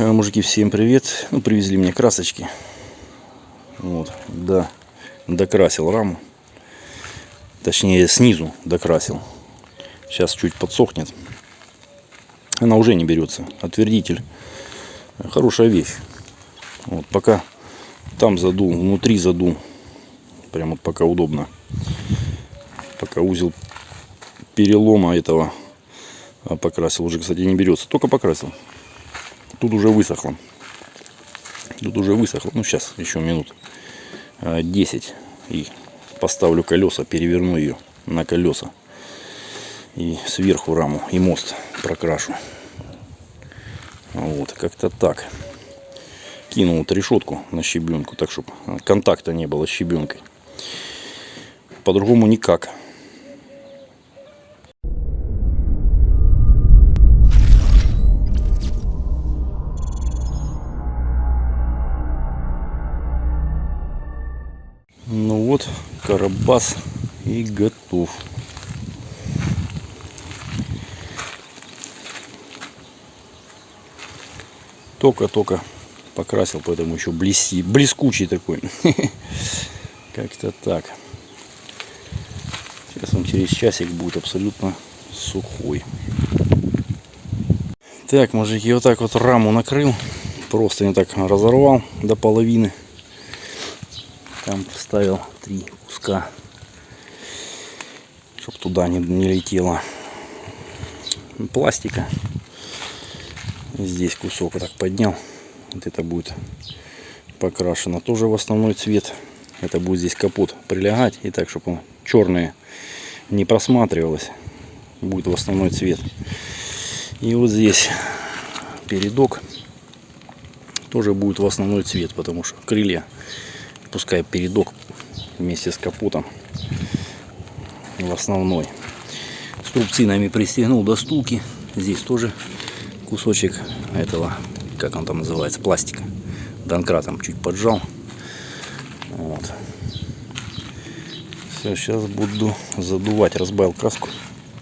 Э, Мужики, всем привет. Ну, привезли мне красочки. Вот, да, докрасил раму. Точнее, снизу докрасил. Сейчас чуть подсохнет. Она уже не берется. Отвердитель. Хорошая вещь. Вот, пока там задул, внутри задул. Прям вот пока удобно. Пока узел перелома этого а, покрасил. Уже, кстати, не берется. Только покрасил. Тут уже высохло. Тут уже высохло. Ну, сейчас еще минут а, 10. И поставлю колеса, переверну ее на колеса. И сверху раму и мост прокрашу. Вот, как-то так. Кинул вот решетку на щебенку, так чтобы контакта не было с щебенкой. По-другому никак. Вот, карабас и готов. Только-только покрасил, поэтому еще блести, блескучий такой. Как-то так. Сейчас он через часик будет абсолютно сухой. Так, мужики, вот так вот раму накрыл. Просто не так разорвал до половины. Там вставил три куска, чтобы туда не, не летело пластика. Здесь кусок вот так поднял. Вот это будет покрашено тоже в основной цвет. Это будет здесь капот прилегать. И так, чтобы он черное не просматривалось. Будет в основной цвет. И вот здесь передок тоже будет в основной цвет, потому что крылья пускай передок вместе с капотом в основной. Струбцинами пристегнул до стулки. Здесь тоже кусочек этого, как он там называется, пластика. Донкратом чуть поджал. Вот. Все, сейчас буду задувать. Разбавил краску.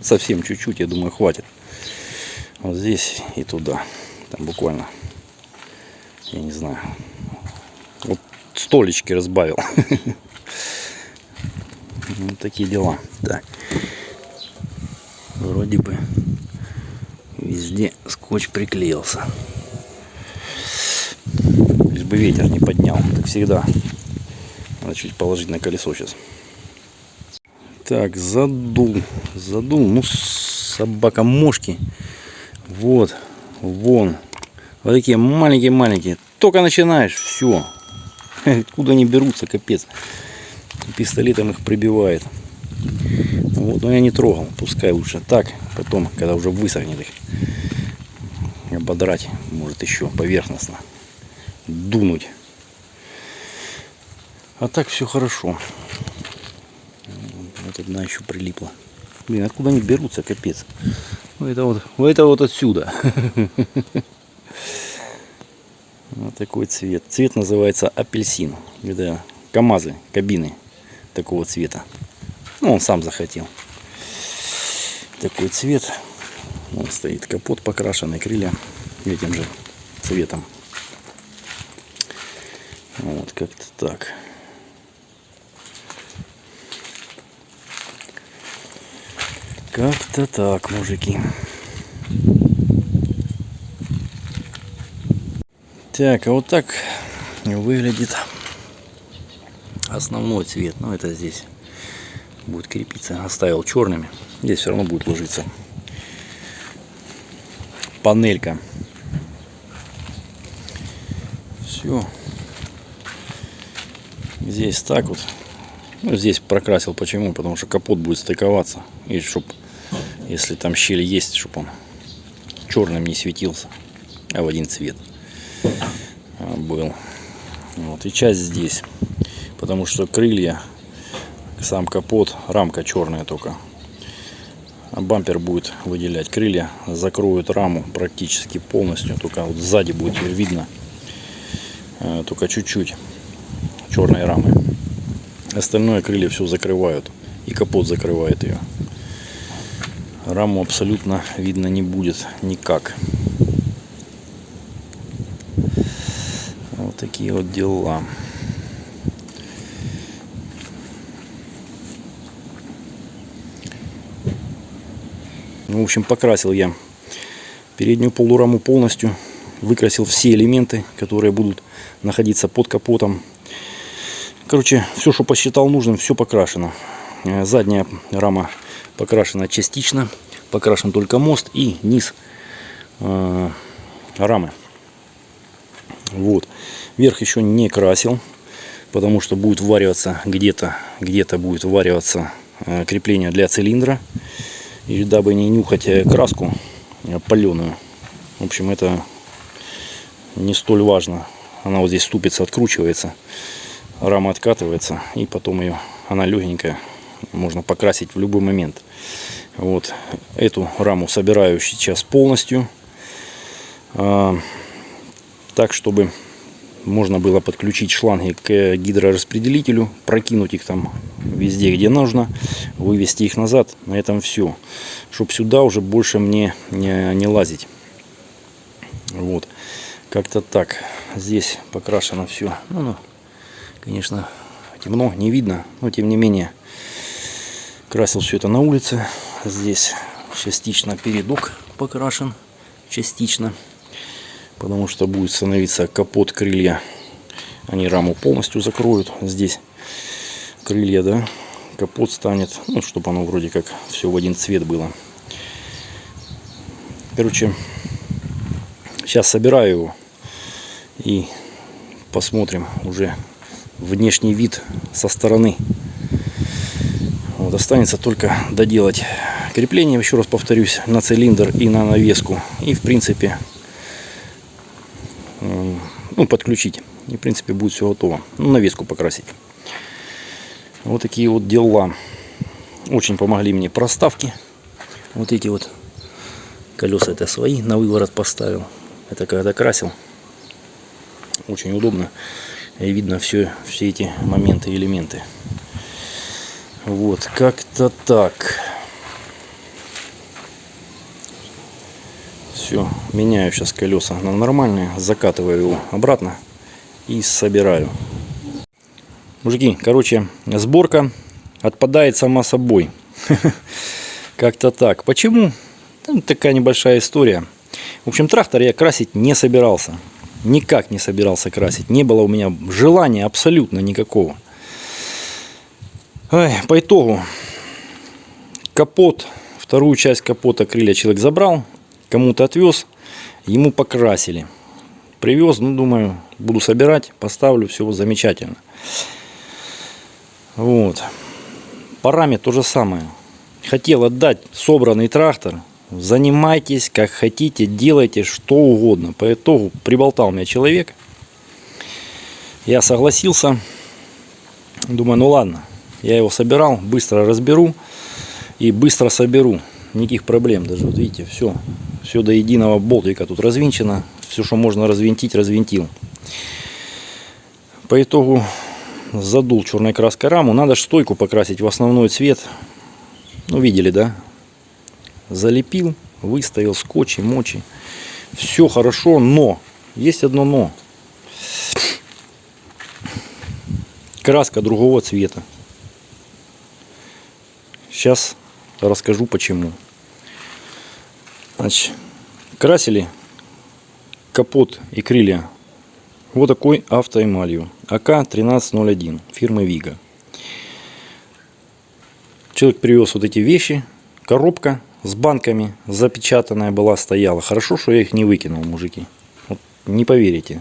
Совсем чуть-чуть, я думаю, хватит. Вот здесь и туда. Там буквально, я не знаю, столечки разбавил. Вот такие дела. Так. Вроде бы везде скотч приклеился. Лишь бы ветер не поднял. Так всегда. Надо чуть положить на колесо сейчас. Так, задул. Задул. Ну, собака мошки. Вот. Вон. Вот такие маленькие-маленькие. Только начинаешь, все. Откуда они берутся, капец. Пистолетом их прибивает. Вот, но я не трогал. Пускай лучше так. Потом, когда уже высохнет их, ободрать, может еще поверхностно. Дунуть. А так все хорошо. Вот одна еще прилипла. Блин, откуда они берутся, капец. Это вот, это вот отсюда. Вот такой цвет. Цвет называется апельсин. Это КАМАЗы, кабины такого цвета. Ну, он сам захотел. Такой цвет. Он стоит капот покрашенный, крылья этим же цветом. Вот как-то так. Как-то так, мужики. Так, а вот так выглядит основной цвет. Но ну, это здесь будет крепиться. Оставил черными. Здесь все равно будет ложиться панелька. Все. Здесь так вот. Ну, здесь прокрасил. Почему? Потому что капот будет стыковаться. И чтобы, если там щель есть, чтобы он черным не светился, а в один цвет был. Вот, и часть здесь. Потому что крылья, сам капот, рамка черная только. А бампер будет выделять крылья, закроют раму практически полностью. Только вот сзади будет видно э, только чуть-чуть черной рамы. Остальное крылья все закрывают. И капот закрывает ее. Раму абсолютно видно не будет никак. Такие вот дела. Ну, в общем, покрасил я переднюю полураму полностью. Выкрасил все элементы, которые будут находиться под капотом. Короче, все, что посчитал нужным, все покрашено. Э, задняя рама покрашена частично. Покрашен только мост и низ э, рамы. Вот. Верх еще не красил, потому что будет вариваться где-то, где-то будет вариваться э, крепление для цилиндра. И дабы не нюхать э, краску э, паленую. В общем, это не столь важно. Она вот здесь ступится, откручивается. Рама откатывается. И потом ее, она легенькая. Можно покрасить в любой момент. Вот эту раму собираю сейчас полностью. Так, чтобы можно было подключить шланги к гидрораспределителю, прокинуть их там везде, где нужно, вывести их назад. На этом все. Чтобы сюда уже больше мне не, не лазить. Вот. Как-то так. Здесь покрашено все. Ну, ну, конечно, темно, не видно. Но тем не менее, красил все это на улице. Здесь частично передок покрашен. Частично потому что будет становиться капот крылья. Они раму полностью закроют. Здесь крылья да капот станет ну чтобы оно вроде как все в один цвет было. Короче сейчас собираю его и посмотрим уже внешний вид со стороны. Вот останется только доделать крепление. Еще раз повторюсь на цилиндр и на навеску. И в принципе ну, подключить. И, в принципе, будет все готово. Ну, навеску покрасить. Вот такие вот дела. Очень помогли мне проставки. Вот эти вот колеса это свои, на выворот поставил. Это когда красил. Очень удобно. И видно все, все эти моменты, элементы. Вот, как-то так. Все, меняю сейчас колеса на нормальные, закатываю его обратно и собираю. Мужики, короче, сборка отпадает сама собой. Как-то так. Почему? Там такая небольшая история. В общем, трактор я красить не собирался. Никак не собирался красить. Не было у меня желания абсолютно никакого. Ой, по итогу, капот, вторую часть капота крылья человек забрал кому-то отвез, ему покрасили. Привез, ну, думаю, буду собирать, поставлю, все замечательно. Вот. По раме то же самое. Хотел отдать собранный трактор. Занимайтесь, как хотите, делайте что угодно. По итогу приболтал меня человек. Я согласился. Думаю, ну ладно. Я его собирал, быстро разберу и быстро соберу никаких проблем. Даже вот видите, все, все до единого болтика тут развинчено. Все, что можно развинтить, развинтил. По итогу задул черной краской раму. Надо стойку покрасить в основной цвет. Ну, видели, да? Залепил, выставил скотч и мочи. Все хорошо, но есть одно но. Краска другого цвета. Сейчас расскажу почему. Значит, красили капот и крылья вот такой автоэмалью АК-1301 фирмы Вига. Человек привез вот эти вещи, коробка с банками запечатанная была, стояла. Хорошо, что я их не выкинул, мужики. Вот, не поверите.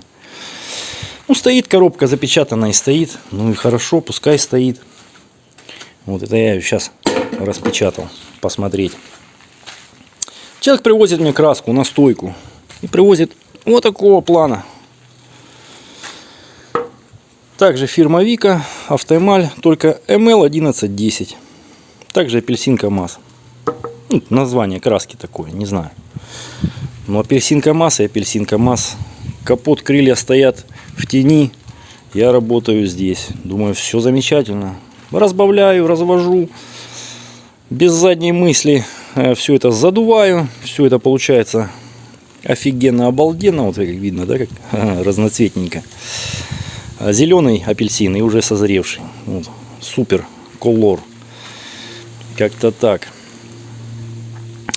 Ну, стоит коробка запечатанная и стоит. Ну и хорошо, пускай стоит. Вот это я ее сейчас распечатал, посмотреть. Человек привозит мне краску на стойку и привозит вот такого плана. Также фирма Вика, автоэмаль, только ML1110. Также апельсинка МАЗ. Ну, название краски такое, не знаю. Но апельсинка МАЗ и апельсинка МАЗ. Капот, крылья стоят в тени. Я работаю здесь. Думаю, все замечательно. Разбавляю, развожу без задней мысли все это задуваю, все это получается офигенно, обалденно. Вот как видно, да, как разноцветненько. Зеленый апельсин и уже созревший. Вот. Супер колор. Как-то так.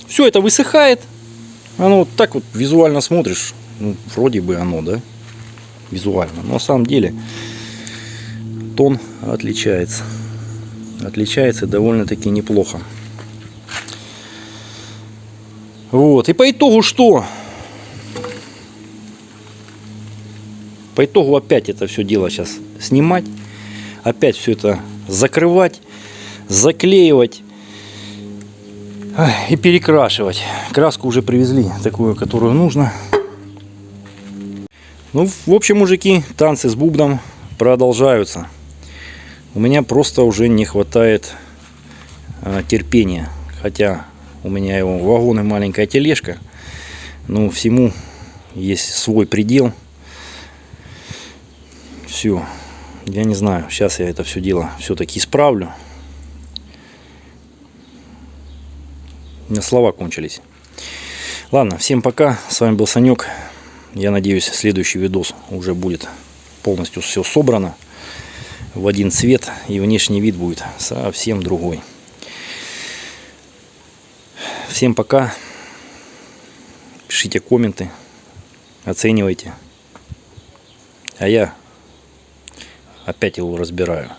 Все это высыхает. Оно вот так вот визуально смотришь. Ну, вроде бы оно, да? Визуально. Но на самом деле тон отличается. Отличается довольно-таки неплохо. Вот. И по итогу что? По итогу опять это все дело сейчас снимать. Опять все это закрывать, заклеивать и перекрашивать. Краску уже привезли, такую, которую нужно. Ну, в общем, мужики, танцы с бубном продолжаются. У меня просто уже не хватает а, терпения. Хотя у меня его вагон и маленькая тележка. Но всему есть свой предел. Все. Я не знаю. Сейчас я это все дело все-таки исправлю. У меня слова кончились. Ладно, всем пока. С вами был Санек. Я надеюсь, следующий видос уже будет полностью все собрано в один цвет. И внешний вид будет совсем другой. Всем пока. Пишите комменты. Оценивайте. А я опять его разбираю.